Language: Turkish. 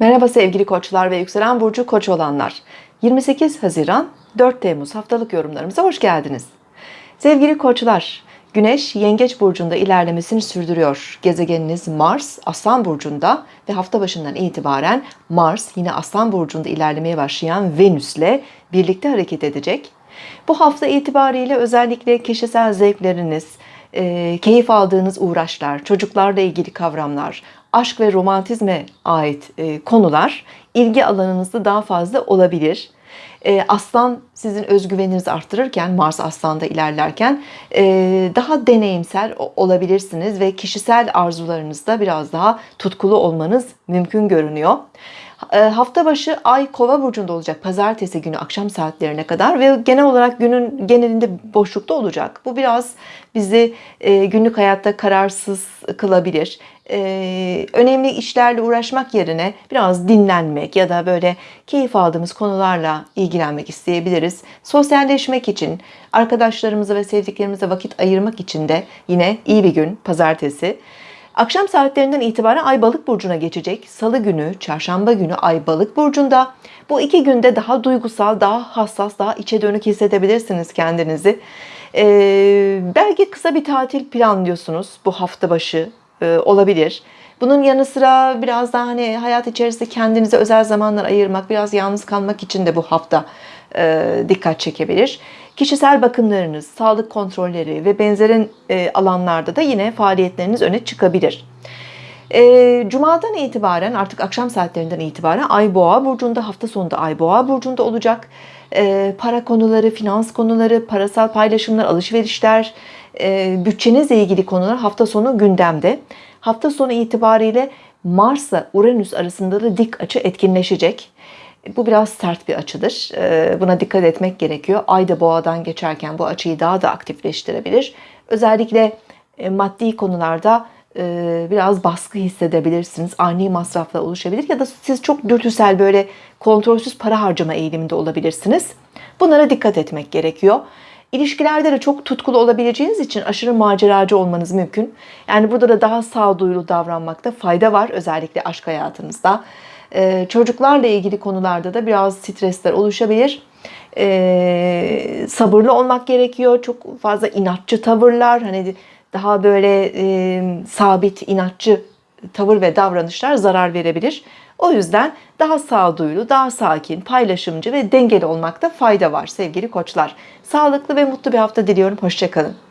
Merhaba sevgili koçlar ve yükselen burcu koç olanlar. 28 Haziran 4 Temmuz haftalık yorumlarımıza hoş geldiniz. Sevgili koçlar, Güneş Yengeç burcunda ilerlemesini sürdürüyor. Gezegeniniz Mars Aslan burcunda ve hafta başından itibaren Mars yine Aslan burcunda ilerlemeye başlayan Venüs'le birlikte hareket edecek. Bu hafta itibariyle özellikle kişisel zevkleriniz, e, keyif aldığınız uğraşlar, çocuklarla ilgili kavramlar, aşk ve romantizme ait e, konular ilgi alanınızda daha fazla olabilir. E, Aslan sizin özgüveninizi arttırırken, Mars Aslan'da ilerlerken e, daha deneyimsel olabilirsiniz ve kişisel arzularınızda biraz daha tutkulu olmanız mümkün görünüyor. E, Hafta başı Ay Kova burcunda olacak pazartesi günü akşam saatlerine kadar ve genel olarak günün genelinde boşlukta olacak. Bu biraz bizi e, günlük hayatta kararsız kılabilir. E, önemli işlerle uğraşmak yerine biraz dinlenmek ya da böyle keyif aldığımız konularla ilgilenmek isteyebiliriz. Sosyalleşmek için, arkadaşlarımıza ve sevdiklerimize vakit ayırmak için de yine iyi bir gün pazartesi. Akşam saatlerinden itibaren Ay Balık burcuna geçecek. Salı günü, Çarşamba günü Ay Balık burcunda. Bu iki günde daha duygusal, daha hassas, daha içe dönük hissedebilirsiniz kendinizi. Ee, belki kısa bir tatil planlıyorsunuz bu hafta başı e, olabilir. Bunun yanı sıra biraz daha hani hayat içerisinde kendinize özel zamanlar ayırmak, biraz yalnız kalmak için de bu hafta e, dikkat çekebilir. Kişisel bakımlarınız, sağlık kontrolleri ve benzerin e, alanlarda da yine faaliyetleriniz öne çıkabilir. Cuma'dan itibaren artık akşam saatlerinden itibaren Ay Boğa burcunda hafta sonunda Ay Boğa burcunda olacak. E, para konuları, finans konuları, parasal paylaşımlar, alışverişler, e, bütçenizle ilgili konular hafta sonu gündemde. Hafta sonu itibariyle Mars'la Uranüs arasında da dik açı etkinleşecek. Bu biraz sert bir açıdır. Ee, Buna dikkat etmek gerekiyor. Ay da boğadan geçerken bu açıyı daha da aktifleştirebilir. Özellikle e, maddi konularda biraz baskı hissedebilirsiniz. Ani masraflar oluşabilir ya da siz çok dürtüsel böyle kontrolsüz para harcama eğiliminde olabilirsiniz. Bunlara dikkat etmek gerekiyor. İlişkilerde de çok tutkulu olabileceğiniz için aşırı maceracı olmanız mümkün. Yani burada da daha sağduyulu davranmakta fayda var özellikle aşk hayatınızda. Ee, çocuklarla ilgili konularda da biraz stresler oluşabilir. Ee, sabırlı olmak gerekiyor. Çok fazla inatçı tavırlar, hani daha böyle e, sabit inatçı tavır ve davranışlar zarar verebilir. O yüzden daha sağduyulu, daha sakin, paylaşımcı ve dengeli olmakta fayda var sevgili koçlar. Sağlıklı ve mutlu bir hafta diliyorum. Hoşçakalın.